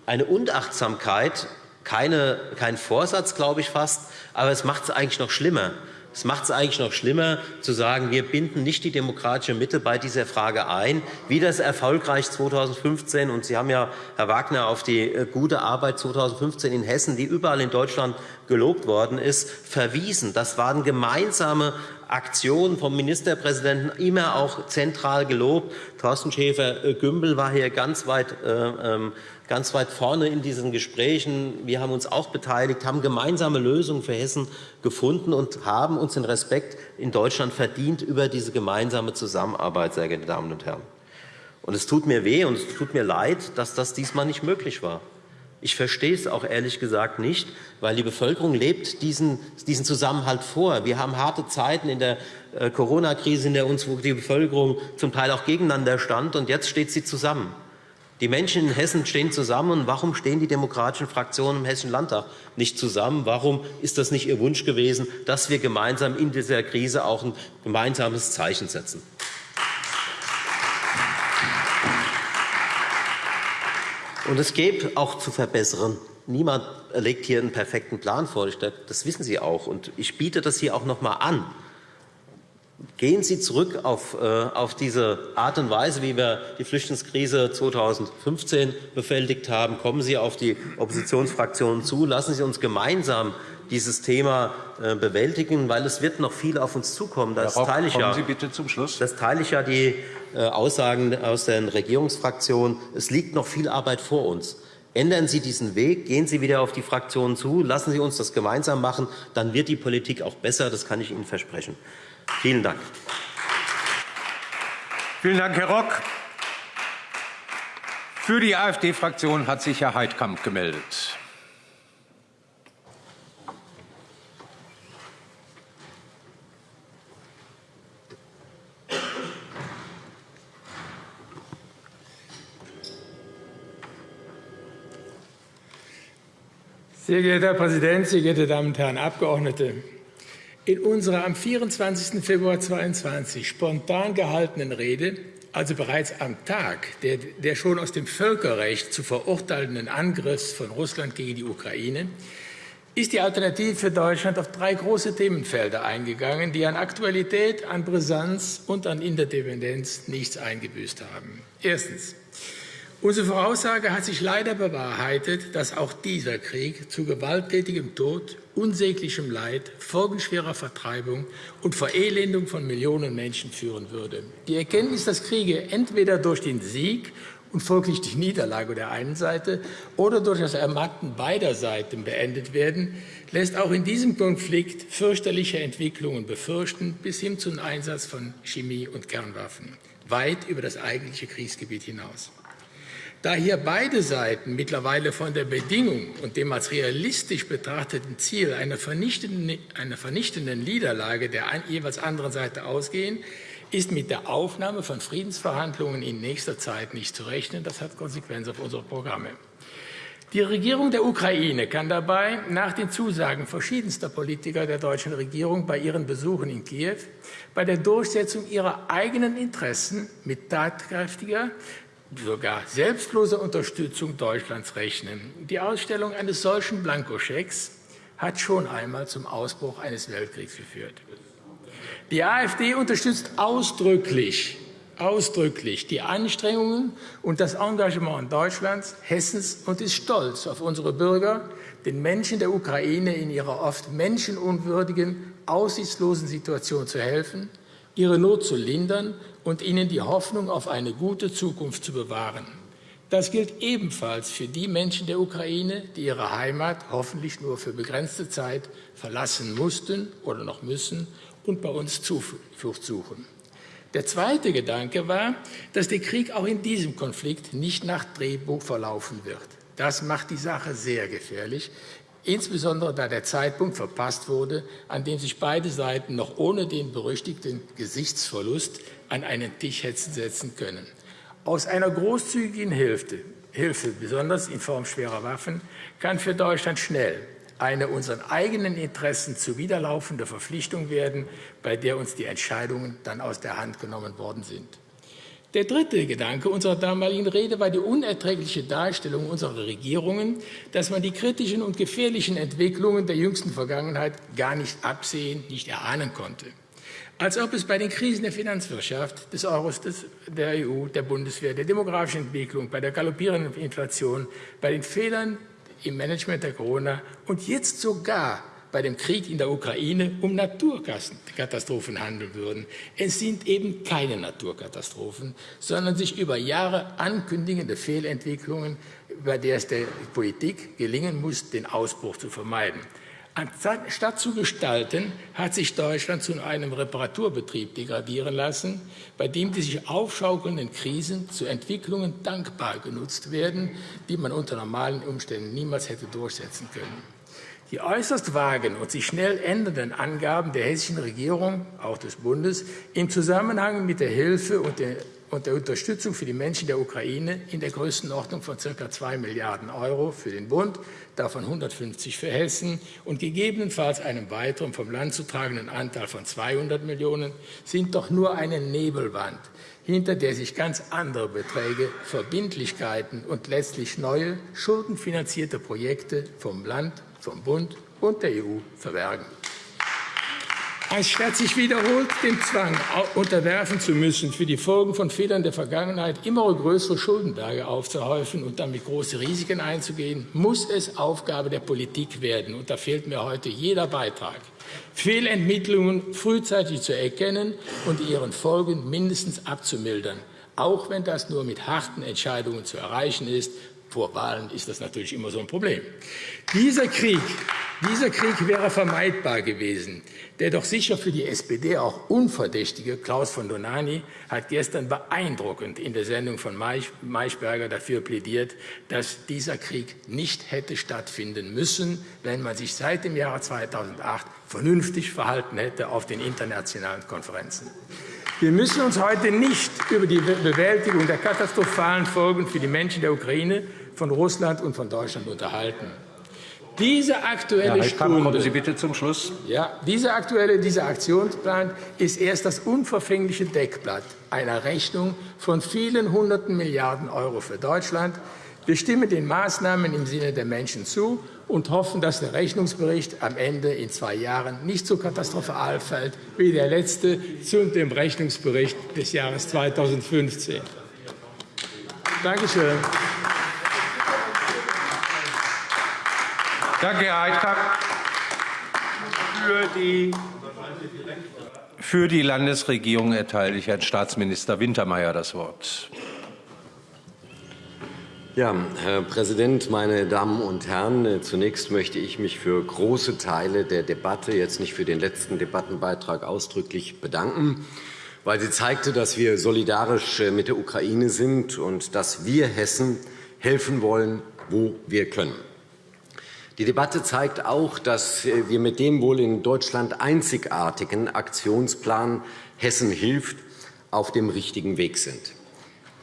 eine Unachtsamkeit, keine, kein Vorsatz, glaube ich fast, aber es macht es eigentlich noch schlimmer. Es macht es eigentlich noch schlimmer, zu sagen, wir binden nicht die demokratische Mitte bei dieser Frage ein, wie das erfolgreich 2015 und Sie haben ja, Herr Wagner, auf die äh, gute Arbeit 2015 in Hessen, die überall in Deutschland gelobt worden ist, verwiesen. Das waren gemeinsame Aktionen vom Ministerpräsidenten immer auch zentral gelobt. Thorsten Schäfer-Gümbel war hier ganz weit, äh, ähm, ganz weit vorne in diesen Gesprächen. Wir haben uns auch beteiligt, haben gemeinsame Lösungen für Hessen gefunden und haben uns den Respekt in Deutschland verdient über diese gemeinsame Zusammenarbeit, sehr geehrte Damen und Herren. Und es tut mir weh und es tut mir leid, dass das diesmal nicht möglich war. Ich verstehe es auch ehrlich gesagt nicht, weil die Bevölkerung lebt diesen, diesen Zusammenhalt vor. Wir haben harte Zeiten in der äh, Corona-Krise, in der uns wo die Bevölkerung zum Teil auch gegeneinander stand, und jetzt steht sie zusammen. Die Menschen in Hessen stehen zusammen. Und warum stehen die demokratischen Fraktionen im Hessischen Landtag nicht zusammen? Warum ist das nicht Ihr Wunsch gewesen, dass wir gemeinsam in dieser Krise auch ein gemeinsames Zeichen setzen? Und es gibt auch zu verbessern. Niemand legt hier einen perfekten Plan vor. Das wissen Sie auch. Und ich biete das hier auch noch einmal an. Gehen Sie zurück auf, äh, auf diese Art und Weise, wie wir die Flüchtlingskrise 2015 bewältigt haben. Kommen Sie auf die Oppositionsfraktionen zu. Lassen Sie uns gemeinsam dieses Thema äh, bewältigen, weil es wird noch viel auf uns zukommen. Das teile ich kommen ja, Sie bitte zum Schluss. Das teile ich ja die äh, Aussagen aus den Regierungsfraktionen. Es liegt noch viel Arbeit vor uns. Ändern Sie diesen Weg, gehen Sie wieder auf die Fraktionen zu, lassen Sie uns das gemeinsam machen, dann wird die Politik auch besser, das kann ich Ihnen versprechen. Vielen Dank. Vielen Dank, Herr Rock. Für die AfD-Fraktion hat sich Herr Heidkamp gemeldet. Sehr geehrter Herr Präsident, sehr geehrte Damen und Herren Abgeordnete! In unserer am 24. Februar 2022 spontan gehaltenen Rede, also bereits am Tag der, der schon aus dem Völkerrecht zu verurteilenden Angriffs von Russland gegen die Ukraine, ist die Alternative für Deutschland auf drei große Themenfelder eingegangen, die an Aktualität, an Brisanz und an Interdependenz nichts eingebüßt haben. Erstens. Unsere Voraussage hat sich leider bewahrheitet, dass auch dieser Krieg zu gewalttätigem Tod, unsäglichem Leid, folgenschwerer Vertreibung und Verelendung von Millionen Menschen führen würde. Die Erkenntnis, dass Kriege entweder durch den Sieg und folglich die Niederlage der einen Seite oder durch das Ermatten beider Seiten beendet werden, lässt auch in diesem Konflikt fürchterliche Entwicklungen befürchten, bis hin zum Einsatz von Chemie- und Kernwaffen, weit über das eigentliche Kriegsgebiet hinaus. Da hier beide Seiten mittlerweile von der Bedingung und dem als realistisch betrachteten Ziel einer vernichtenden, einer vernichtenden Niederlage der jeweils anderen Seite ausgehen, ist mit der Aufnahme von Friedensverhandlungen in nächster Zeit nicht zu rechnen. Das hat Konsequenzen auf unsere Programme. Die Regierung der Ukraine kann dabei nach den Zusagen verschiedenster Politiker der deutschen Regierung bei ihren Besuchen in Kiew bei der Durchsetzung ihrer eigenen Interessen mit tatkräftiger, sogar selbstlose Unterstützung Deutschlands rechnen. Die Ausstellung eines solchen Blankoschecks hat schon einmal zum Ausbruch eines Weltkriegs geführt. Die AfD unterstützt ausdrücklich, ausdrücklich die Anstrengungen und das Engagement Deutschlands, Hessens und ist stolz auf unsere Bürger, den Menschen der Ukraine in ihrer oft menschenunwürdigen, aussichtslosen Situation zu helfen, ihre Not zu lindern und ihnen die Hoffnung auf eine gute Zukunft zu bewahren. Das gilt ebenfalls für die Menschen der Ukraine, die ihre Heimat hoffentlich nur für begrenzte Zeit verlassen mussten oder noch müssen und bei uns Zuflucht suchen. Der zweite Gedanke war, dass der Krieg auch in diesem Konflikt nicht nach Drehbuch verlaufen wird. Das macht die Sache sehr gefährlich, insbesondere da der Zeitpunkt verpasst wurde, an dem sich beide Seiten noch ohne den berüchtigten Gesichtsverlust an einen Tisch hätten setzen können. Aus einer großzügigen Hilfe, Hilfe, besonders in Form schwerer Waffen, kann für Deutschland schnell eine unseren eigenen Interessen zuwiderlaufende Verpflichtung werden, bei der uns die Entscheidungen dann aus der Hand genommen worden sind. Der dritte Gedanke unserer damaligen Rede war die unerträgliche Darstellung unserer Regierungen, dass man die kritischen und gefährlichen Entwicklungen der jüngsten Vergangenheit gar nicht absehen, nicht erahnen konnte. Als ob es bei den Krisen der Finanzwirtschaft, des Euros, des, der EU, der Bundeswehr, der demografischen Entwicklung, bei der galoppierenden Inflation, bei den Fehlern im Management der Corona und jetzt sogar bei dem Krieg in der Ukraine um Naturkatastrophen handeln würden. Es sind eben keine Naturkatastrophen, sondern sich über Jahre ankündigende Fehlentwicklungen, bei der es der Politik gelingen muss, den Ausbruch zu vermeiden. Anstatt zu gestalten, hat sich Deutschland zu einem Reparaturbetrieb degradieren lassen, bei dem die sich aufschaukelnden Krisen zu Entwicklungen dankbar genutzt werden, die man unter normalen Umständen niemals hätte durchsetzen können. Die äußerst vagen und sich schnell ändernden Angaben der hessischen Regierung, auch des Bundes, im Zusammenhang mit der Hilfe und der und der Unterstützung für die Menschen der Ukraine in der Größenordnung von ca. 2 Milliarden Euro für den Bund, davon 150 für Hessen und gegebenenfalls einem weiteren vom Land zu tragenden Anteil von 200 Millionen, sind doch nur eine Nebelwand, hinter der sich ganz andere Beträge, Verbindlichkeiten und letztlich neue, schuldenfinanzierte Projekte vom Land, vom Bund und der EU verbergen anstatt sich wiederholt dem Zwang unterwerfen zu müssen, für die Folgen von Fehlern der Vergangenheit immer größere Schuldenberge aufzuhäufen und damit große Risiken einzugehen, muss es Aufgabe der Politik werden. Und da fehlt mir heute jeder Beitrag. Fehlentwicklungen frühzeitig zu erkennen und ihren Folgen mindestens abzumildern, auch wenn das nur mit harten Entscheidungen zu erreichen ist. Vor Wahlen ist das natürlich immer so ein Problem. Dieser Krieg Dieser Krieg wäre vermeidbar gewesen. Der doch sicher für die SPD auch unverdächtige Klaus von Donani hat gestern beeindruckend in der Sendung von Maischberger dafür plädiert, dass dieser Krieg nicht hätte stattfinden müssen, wenn man sich seit dem Jahre 2008 vernünftig verhalten hätte auf den internationalen Konferenzen. Wir müssen uns heute nicht über die Bewältigung der katastrophalen Folgen für die Menschen der Ukraine von Russland und von Deutschland unterhalten. Diese aktuelle Herr Stunde, kommen Sie bitte zum Schluss. Ja, dieser aktuelle dieser Aktionsplan ist erst das unverfängliche Deckblatt einer Rechnung von vielen hunderten Milliarden Euro für Deutschland. Wir stimmen den Maßnahmen im Sinne der Menschen zu und hoffen, dass der Rechnungsbericht am Ende in zwei Jahren nicht so katastrophal fällt wie der letzte zu dem Rechnungsbericht des Jahres 2015. Danke schön. Danke, Herr Heidkamp. Für die, für die Landesregierung erteile ich Herrn Staatsminister Wintermeyer das Wort. Ja, Herr Präsident, meine Damen und Herren! Zunächst möchte ich mich für große Teile der Debatte, jetzt nicht für den letzten Debattenbeitrag, ausdrücklich bedanken, weil sie zeigte, dass wir solidarisch mit der Ukraine sind und dass wir Hessen helfen wollen, wo wir können. Die Debatte zeigt auch, dass wir mit dem wohl in Deutschland einzigartigen Aktionsplan Hessen hilft auf dem richtigen Weg sind.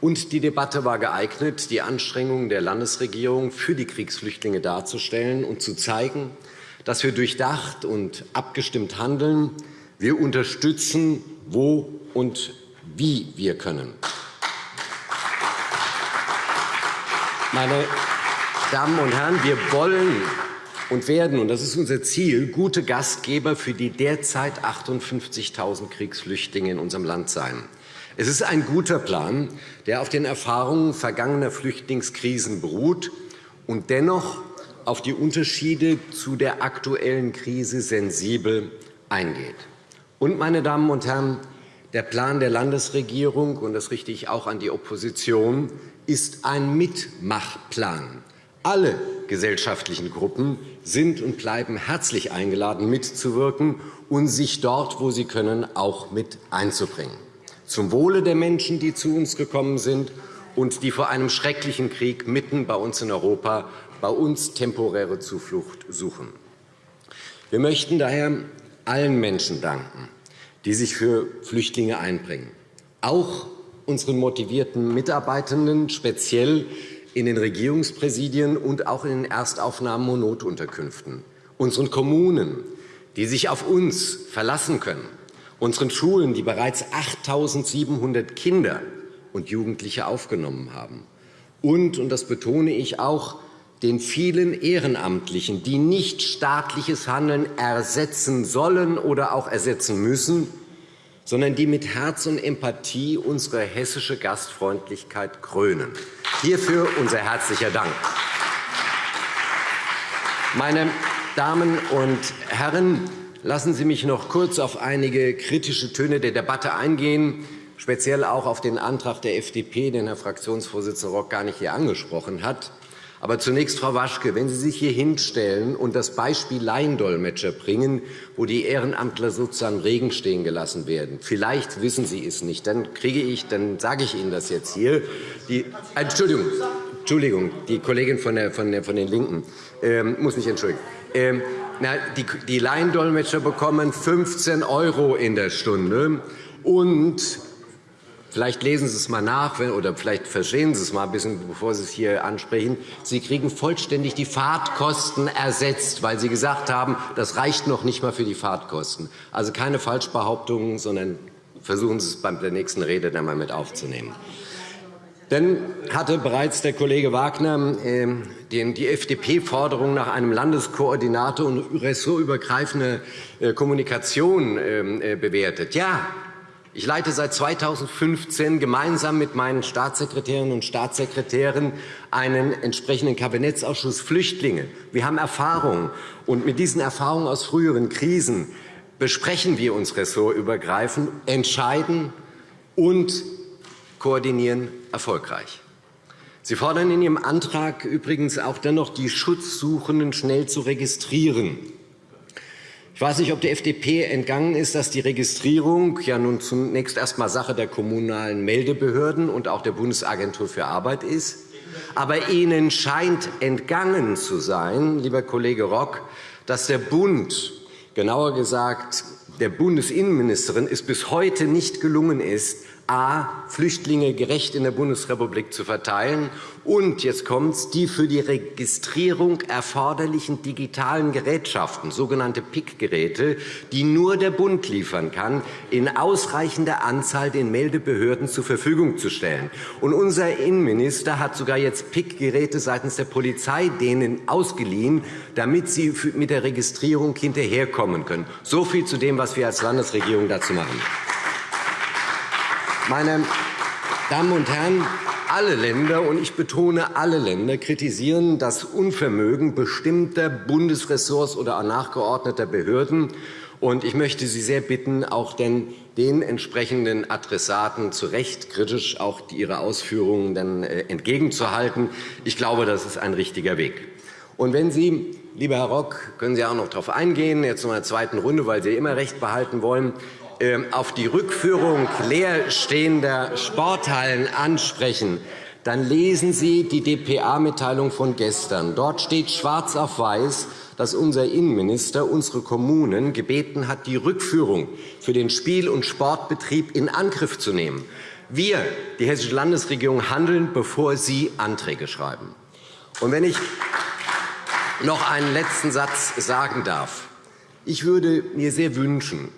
Und die Debatte war geeignet, die Anstrengungen der Landesregierung für die Kriegsflüchtlinge darzustellen und zu zeigen, dass wir durchdacht und abgestimmt handeln. Wir unterstützen, wo und wie wir können. Meine Damen und Herren, wir wollen und werden, und das ist unser Ziel, gute Gastgeber für die derzeit 58.000 Kriegsflüchtlinge in unserem Land sein. Es ist ein guter Plan, der auf den Erfahrungen vergangener Flüchtlingskrisen beruht und dennoch auf die Unterschiede zu der aktuellen Krise sensibel eingeht. Und, meine Damen und Herren, der Plan der Landesregierung, und das richte ich auch an die Opposition, ist ein Mitmachplan. Alle gesellschaftlichen Gruppen sind und bleiben herzlich eingeladen, mitzuwirken und sich dort, wo sie können, auch mit einzubringen. Zum Wohle der Menschen, die zu uns gekommen sind und die vor einem schrecklichen Krieg mitten bei uns in Europa bei uns temporäre Zuflucht suchen. Wir möchten daher allen Menschen danken, die sich für Flüchtlinge einbringen, auch unseren motivierten Mitarbeitenden, speziell in den Regierungspräsidien und auch in den Erstaufnahmen und Notunterkünften, unseren Kommunen, die sich auf uns verlassen können, unseren Schulen, die bereits 8.700 Kinder und Jugendliche aufgenommen haben, und, und das betone ich auch, den vielen Ehrenamtlichen, die nicht staatliches Handeln ersetzen sollen oder auch ersetzen müssen, sondern die mit Herz und Empathie unsere hessische Gastfreundlichkeit krönen. Hierfür unser herzlicher Dank. Meine Damen und Herren, lassen Sie mich noch kurz auf einige kritische Töne der Debatte eingehen, speziell auch auf den Antrag der FDP, den Herr Fraktionsvorsitzender Rock gar nicht hier angesprochen hat. Aber zunächst, Frau Waschke, wenn Sie sich hier hinstellen und das Beispiel Laiendolmetscher bringen, wo die Ehrenamtler sozusagen Regen stehen gelassen werden, vielleicht wissen Sie es nicht, dann kriege ich, dann sage ich Ihnen das jetzt hier. Die, äh, Entschuldigung, Entschuldigung, die Kollegin von, der, von, der, von den Linken. Ähm, muss mich entschuldigen. Ähm, na, die, die Laiendolmetscher bekommen 15 € in der Stunde. Und Vielleicht lesen Sie es mal nach oder vielleicht verstehen Sie es mal ein bisschen, bevor Sie es hier ansprechen. Sie kriegen vollständig die Fahrtkosten ersetzt, weil Sie gesagt haben, das reicht noch nicht einmal für die Fahrtkosten. Also keine Falschbehauptungen, sondern versuchen Sie es bei der nächsten Rede dann mal mit aufzunehmen. Dann hatte bereits der Kollege Wagner äh, die FDP-Forderung nach einem Landeskoordinator und ressortübergreifende äh, Kommunikation ähm, äh, bewertet. Ja, ich leite seit 2015 gemeinsam mit meinen Staatssekretärinnen und Staatssekretären einen entsprechenden Kabinettsausschuss Flüchtlinge. Wir haben Erfahrungen, und mit diesen Erfahrungen aus früheren Krisen besprechen wir uns ressortübergreifend, entscheiden und koordinieren erfolgreich. Sie fordern in Ihrem Antrag übrigens auch dennoch, die Schutzsuchenden schnell zu registrieren. Ich weiß nicht, ob der FDP entgangen ist, dass die Registrierung ja nun zunächst erst einmal Sache der kommunalen Meldebehörden und auch der Bundesagentur für Arbeit ist. Aber Ihnen scheint entgangen zu sein, lieber Kollege Rock, dass der Bund, genauer gesagt der Bundesinnenministerin, es bis heute nicht gelungen ist, a. Flüchtlinge gerecht in der Bundesrepublik zu verteilen und, jetzt kommt's, die für die Registrierung erforderlichen digitalen Gerätschaften, sogenannte PIC-Geräte, die nur der Bund liefern kann, in ausreichender Anzahl den Meldebehörden zur Verfügung zu stellen. Und unser Innenminister hat sogar jetzt PIC-Geräte seitens der Polizei denen ausgeliehen, damit sie mit der Registrierung hinterherkommen können. So viel zu dem, was wir als Landesregierung dazu machen. Meine Damen und Herren, alle Länder, und ich betone alle Länder, kritisieren das Unvermögen bestimmter Bundesressorts oder nachgeordneter Behörden. Und ich möchte Sie sehr bitten, auch den, den entsprechenden Adressaten zu Recht kritisch auch ihre Ausführungen dann äh, entgegenzuhalten. Ich glaube, das ist ein richtiger Weg. Und wenn Sie, lieber Herr Rock, können Sie auch noch darauf eingehen, jetzt in der zweiten Runde, weil Sie immer Recht behalten wollen, auf die Rückführung leerstehender Sporthallen ansprechen, dann lesen Sie die dpa-Mitteilung von gestern. Dort steht schwarz auf weiß, dass unser Innenminister unsere Kommunen gebeten hat, die Rückführung für den Spiel- und Sportbetrieb in Angriff zu nehmen. Wir, die Hessische Landesregierung, handeln, bevor Sie Anträge schreiben. Und wenn ich noch einen letzten Satz sagen darf. Ich würde mir sehr wünschen,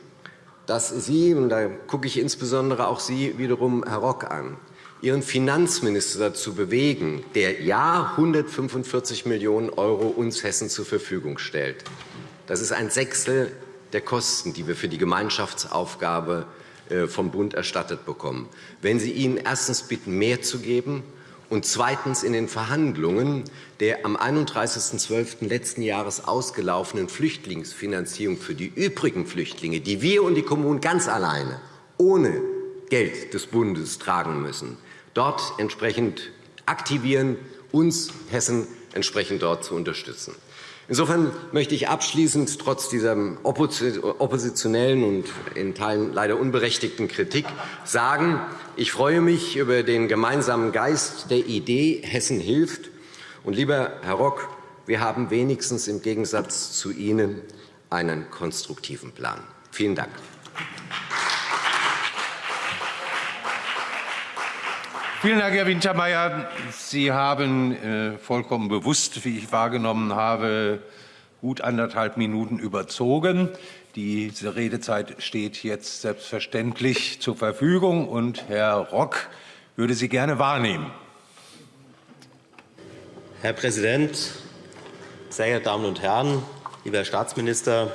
dass Sie, und da gucke ich insbesondere auch Sie wiederum, Herr Rock, an, Ihren Finanzminister dazu bewegen, der ja 145 Millionen € uns Hessen zur Verfügung stellt. Das ist ein Sechstel der Kosten, die wir für die Gemeinschaftsaufgabe äh, vom Bund erstattet bekommen. Wenn Sie ihn erstens bitten, mehr zu geben und zweitens in den Verhandlungen der am 31.12. letzten Jahres ausgelaufenen Flüchtlingsfinanzierung für die übrigen Flüchtlinge, die wir und die Kommunen ganz alleine ohne Geld des Bundes tragen müssen, dort entsprechend aktivieren, uns Hessen entsprechend dort zu unterstützen. Insofern möchte ich abschließend trotz dieser oppositionellen und in Teilen leider unberechtigten Kritik sagen, ich freue mich über den gemeinsamen Geist der Idee Hessen hilft. Und lieber Herr Rock, wir haben wenigstens im Gegensatz zu Ihnen einen konstruktiven Plan. Vielen Dank. Vielen Dank, Herr Wintermeyer. Sie haben äh, vollkommen bewusst, wie ich wahrgenommen habe, gut anderthalb Minuten überzogen. Diese Redezeit steht jetzt selbstverständlich zur Verfügung, und Herr Rock würde sie gerne wahrnehmen. Herr Präsident, sehr geehrte Damen und Herren, lieber Herr Staatsminister!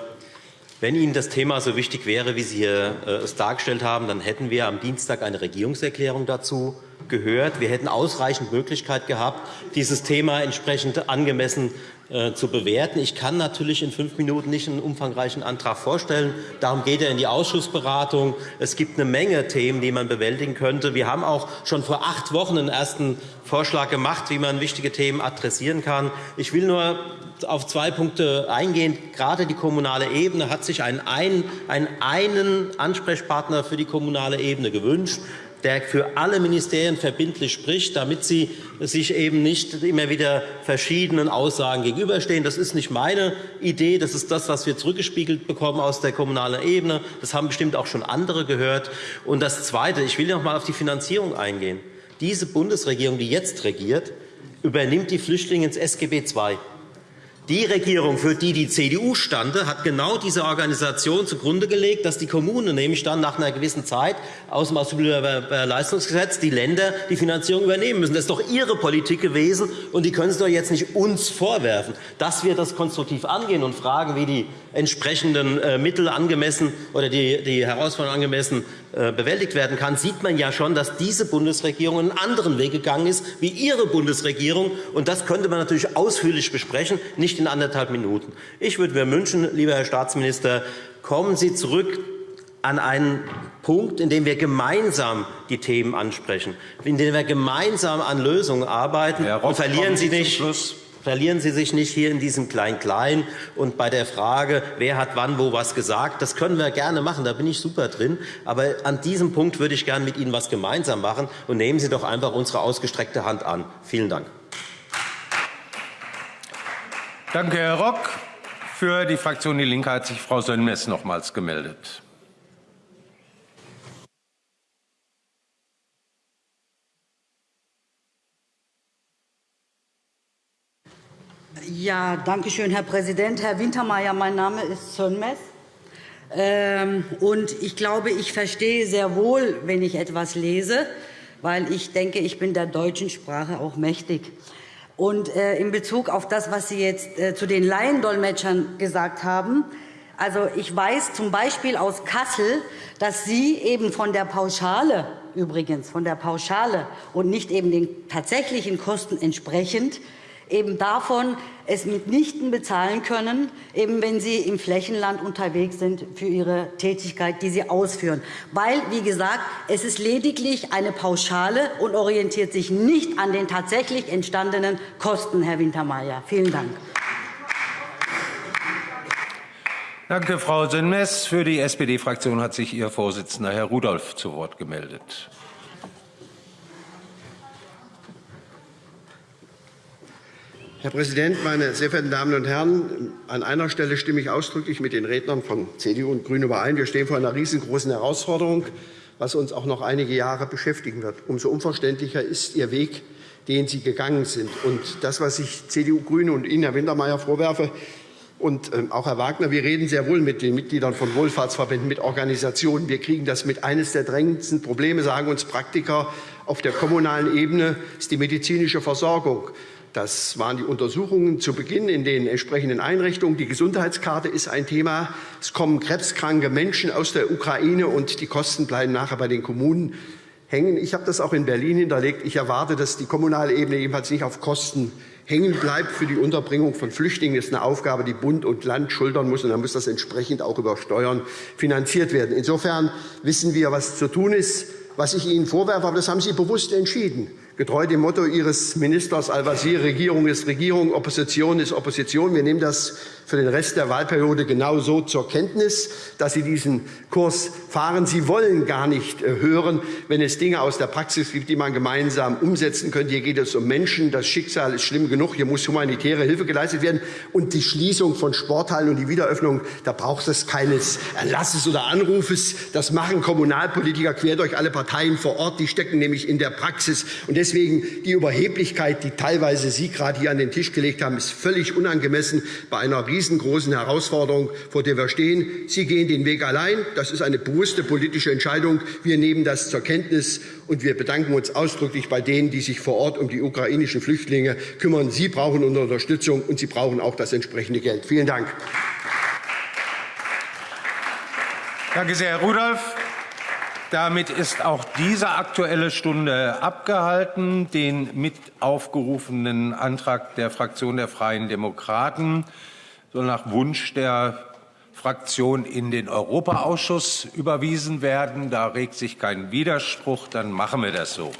Wenn Ihnen das Thema so wichtig wäre, wie Sie hier, äh, es dargestellt haben, dann hätten wir am Dienstag eine Regierungserklärung dazu gehört. Wir hätten ausreichend Möglichkeit gehabt, dieses Thema entsprechend angemessen äh, zu bewerten. Ich kann natürlich in fünf Minuten nicht einen umfangreichen Antrag vorstellen. Darum geht er in die Ausschussberatung. Es gibt eine Menge Themen, die man bewältigen könnte. Wir haben auch schon vor acht Wochen einen ersten Vorschlag gemacht, wie man wichtige Themen adressieren kann. Ich will nur auf zwei Punkte eingehen. Gerade die kommunale Ebene hat sich einen, einen, einen Ansprechpartner für die kommunale Ebene gewünscht der für alle Ministerien verbindlich spricht, damit sie sich eben nicht immer wieder verschiedenen Aussagen gegenüberstehen. Das ist nicht meine Idee, das ist das, was wir zurückgespiegelt bekommen aus der kommunalen Ebene. Das haben bestimmt auch schon andere gehört. Und das Zweite, ich will noch einmal auf die Finanzierung eingehen. Diese Bundesregierung, die jetzt regiert, übernimmt die Flüchtlinge ins SGB II. Die Regierung, für die die CDU stand, hat genau diese Organisation zugrunde gelegt, dass die Kommunen nämlich dann nach einer gewissen Zeit aus dem Asylbewerberleistungsgesetz die Länder die Finanzierung übernehmen müssen. Das ist doch Ihre Politik gewesen, und die können Sie doch jetzt nicht uns vorwerfen. Dass wir das konstruktiv angehen und fragen, wie die entsprechenden äh, Mittel angemessen oder die, Herausforderungen angemessen äh, bewältigt werden kann, sieht man ja schon, dass diese Bundesregierung einen anderen Weg gegangen ist wie Ihre Bundesregierung. Und das könnte man natürlich ausführlich besprechen, nicht in anderthalb Minuten. Ich würde mir wünschen, lieber Herr Staatsminister, kommen Sie zurück an einen Punkt, in dem wir gemeinsam die Themen ansprechen, in dem wir gemeinsam an Lösungen arbeiten. Herr Rock, und verlieren Sie nicht Verlieren Sie sich nicht hier in diesem Klein-Klein und bei der Frage, wer hat wann wo was gesagt. Das können wir gerne machen, da bin ich super drin. Aber an diesem Punkt würde ich gerne mit Ihnen was gemeinsam machen. Und nehmen Sie doch einfach unsere ausgestreckte Hand an. Vielen Dank. Danke, Herr Rock. Für die Fraktion Die Linke hat sich Frau Sönmez nochmals gemeldet. Ja, danke schön, Herr Präsident. Herr Wintermeyer, mein Name ist Sönmez. Ähm, und ich glaube, ich verstehe sehr wohl, wenn ich etwas lese, weil ich denke, ich bin der deutschen Sprache auch mächtig. Und äh, in Bezug auf das, was Sie jetzt äh, zu den Laiendolmetschern gesagt haben, also ich weiß zum Beispiel aus Kassel, dass Sie eben von der Pauschale übrigens von der Pauschale und nicht eben den tatsächlichen Kosten entsprechend eben davon es mitnichten bezahlen können, eben wenn sie im Flächenland unterwegs sind für ihre Tätigkeit, die sie ausführen. Weil, wie gesagt, es ist lediglich eine Pauschale und orientiert sich nicht an den tatsächlich entstandenen Kosten, Herr Wintermeyer. Vielen Dank. Danke, Frau Sönmez. Für die SPD-Fraktion hat sich Ihr Vorsitzender, Herr Rudolph, zu Wort gemeldet. Herr Präsident, meine sehr verehrten Damen und Herren! An einer Stelle stimme ich ausdrücklich mit den Rednern von CDU und GRÜNE überein. Wir stehen vor einer riesengroßen Herausforderung, was uns auch noch einige Jahre beschäftigen wird. Umso unverständlicher ist Ihr Weg, den Sie gegangen sind. Und das, was ich CDU, GRÜNE und Ihnen, Herr Wintermeyer, vorwerfe, und ähm, auch Herr Wagner, wir reden sehr wohl mit den Mitgliedern von Wohlfahrtsverbänden, mit Organisationen. Wir kriegen das mit. Eines der drängendsten Probleme, sagen uns Praktiker, auf der kommunalen Ebene ist die medizinische Versorgung. Das waren die Untersuchungen zu Beginn in den entsprechenden Einrichtungen. Die Gesundheitskarte ist ein Thema. Es kommen krebskranke Menschen aus der Ukraine, und die Kosten bleiben nachher bei den Kommunen hängen. Ich habe das auch in Berlin hinterlegt. Ich erwarte, dass die kommunale Ebene ebenfalls nicht auf Kosten hängen bleibt für die Unterbringung von Flüchtlingen. Das ist eine Aufgabe, die Bund und Land schultern muss, und dann muss das entsprechend auch über Steuern finanziert werden. Insofern wissen wir, was zu tun ist. Was ich Ihnen vorwerfe, aber das haben Sie bewusst entschieden getreu dem Motto Ihres Ministers Al-Wazir, Regierung ist Regierung, Opposition ist Opposition. Wir nehmen das für den Rest der Wahlperiode genauso zur Kenntnis, dass Sie diesen Kurs fahren. Sie wollen gar nicht äh, hören, wenn es Dinge aus der Praxis gibt, die man gemeinsam umsetzen könnte. Hier geht es um Menschen. Das Schicksal ist schlimm genug. Hier muss humanitäre Hilfe geleistet werden. Und die Schließung von Sporthallen und die Wiederöffnung, da braucht es keines Erlasses oder Anrufes. Das machen Kommunalpolitiker quer durch alle Parteien vor Ort. Die stecken nämlich in der Praxis. Und deswegen die Überheblichkeit, die teilweise Sie gerade hier an den Tisch gelegt haben, ist völlig unangemessen bei einer riesengroßen Herausforderung, vor der wir stehen. Sie gehen den Weg allein. Das ist eine bewusste politische Entscheidung. Wir nehmen das zur Kenntnis, und wir bedanken uns ausdrücklich bei denen, die sich vor Ort um die ukrainischen Flüchtlinge kümmern. Sie brauchen unsere Unterstützung, und sie brauchen auch das entsprechende Geld. Vielen Dank. Danke sehr, Herr Rudolph. Damit ist auch diese Aktuelle Stunde abgehalten. Den mit aufgerufenen Antrag der Fraktion der Freien Demokraten soll nach Wunsch der Fraktion in den Europaausschuss überwiesen werden. Da regt sich kein Widerspruch. Dann machen wir das so.